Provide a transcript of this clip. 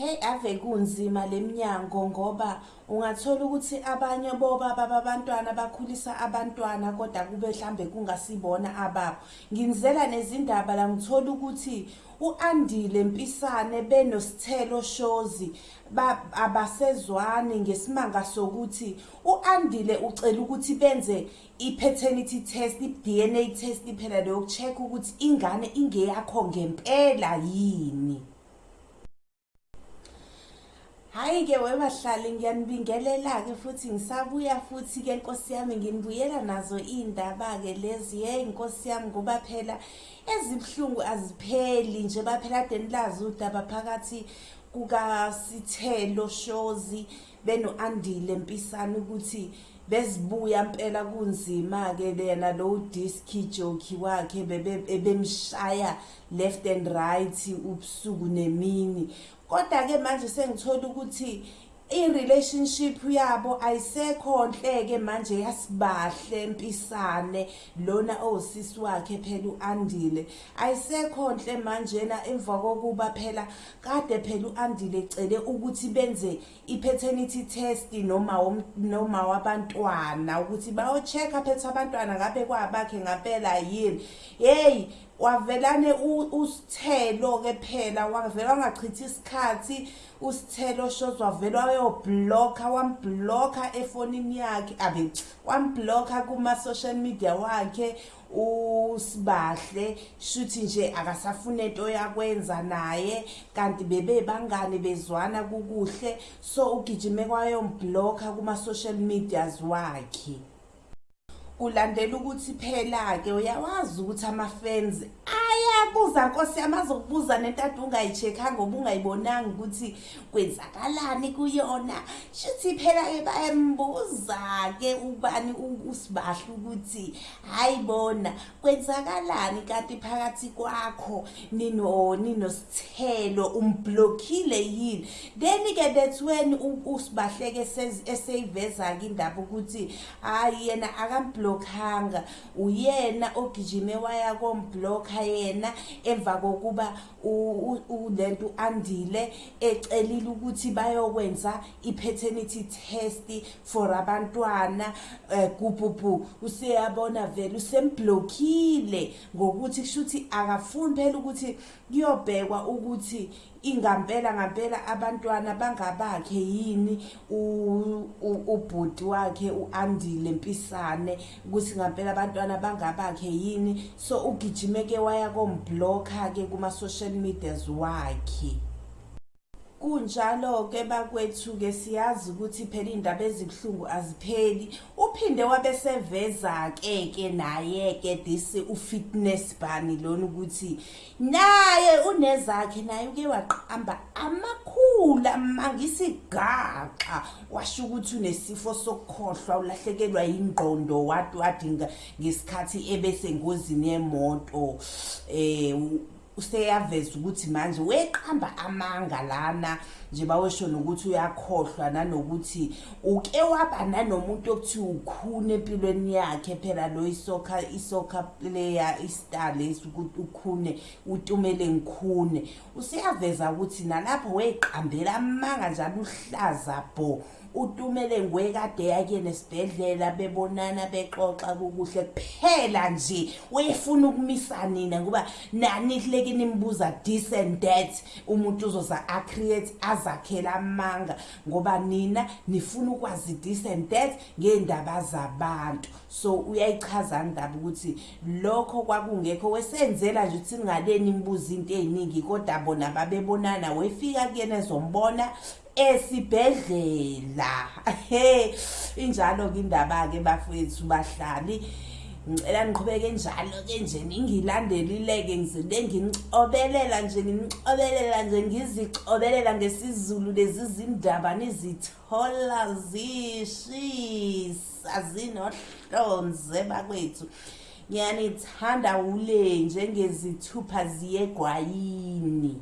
mhlambe kunzima leminyango ngoba ungathola ukuthi abanye bobaba babantwana bakhulisa abantwana kodwa kube mhlambe kungasibona ababo. Nginzela nezindaba la ngithola ukuthi uandile mpisane benosithelo shozi abasezwani ngesimanga sokuthi uandile ucela ukuthi benze i-paternity test i-dna test phela leyo check ukuthi ingane ingeyakho ngempela yini. Hayi-ke webahlali ngiyanibingelela-ke futhi ngisabuya futhi-ke nkosi yami nginibuyela nazo iy'ndaba-ke lezi. Yeyi nkosi yami ngoba phela ezibuhlungu azipheli nje baphela ade nilazi udaba phakathi kukasithelo shozi beno-andile mpisane ukuthi bezibuya mpela kunzima-ke lena lowo diski joki wakhe ebemshaya left and right ubusuku nemini. Kodwa-ke manje sengithola ukuthi i-relationship yabo ayisekho nhle-ke manje yasibahle mpisane. Lona osisi wakhe phela u-andile ayisekho nhle manjena emva kokuba phela kade phela u-andile ecele ukuthi benze i-paternity test noma noma wabantwana ukuthi bayo-check-a phethe abantwana ngabe kwabakhe ngampela yini. Yeyi wavelane usithelo-ke phela wavela wangachithi isikhathi usithelo shows wavela wayoblokha wamblokha efonini yakhe abe wamblokha kuma-social media wakhe usibahle shuthi nje akasafuna into yakwenza naye kanti bebebangane bezwana kukuhle so ugijime kwayomblokha kuma-social medias wakhe. Kulandela ukuthi phela-ke uyawazi ukuthi ama-fans ayabuza nkosi yami azokubuza nento ade ungayi-check-anga oba ungayibonanga ukuthi kwenzakalani kuyona. Shuthi phela-ke bayambuza-ke ubani usibahle ukuthi hhayi bona kwenzakalani kanti phakathi kwakho? Nino ninosithelo umblokhile yini? Then-ke that when usibahleke eseyiveza-ke indaba ukuthi hhayi yena akamblokhanga uyena ogijime waya komblokha yena emva kokuba lento u-andile ecelile ukuthi bayokwenza i-paternity test for abantwana. Um gububu useyabona vele usemblokhile ngokuthi kusho ukuthi akafuni phela ukuthi kuyobhekwa ukuthi ingampela ngampela abantwana bangabakhe yini ubhuti wakhe uandile mpisane ukuthi ngampela abantwana bangabakhe yini. So ugijime ke waya komblokha ke kuma social medias wakhe. Kunjalo-ke bakwethu-ke siyazi ukuthi phela iy'ndaba ezibuhlungu azipheli. Uphinde wabeseveza-ke ke naye-ke this u-fitness bani lona ukuthi naye unezakhe naye uke waqamba amakhulu amangisigaxa washo ukuthi unesifo sokukhohlwa ulahlekelwa yingqondo wati wadinga ngesikhathi ebesengozini yemoto. Um useyaveza ukuthi manje weqamba amanga lana nje bawesho nokuthi uyakhohlwa nanokuthi uke waba nanomuntu okuthiwa ukhune empilweni yakhe phela lo isoccer isoccer player istar lesi ukuthi ukhune utumele ngikhune. Useyaveza ukuthi nalapho weqambela amanga njalo uhlaza bo utumele ngwekade yake nesibhedlela bebonana bexoxa kukuhle kuphela nje. Wefuna ukumisa nina ngoba nani kuleke nimbuza this and that. Umuntu uzoza acreate azakhela amanga ngoba nina nifuna ukwazi this and that ngeendaba zabantu. So uyayichaza ndaba ukuthi lokho kwakungekho. Wesenzela nje ukuthi ningaleni nibuza into eziningi kodwa bona babebonana. Wefika kuyena ezombona esibhedlela. He injalo ke indaba ke bafethu bahlali. Ngicela niqhubeke njalo ke nje ningilandelileke ngizinde nginicobelela nje nginicobelela nje ngizicobelela ngesizulu lezi zindaba nizithola zishisa zinohlonze bakwethu. Ngiyanithanda ule njengezithupha ziyegwayini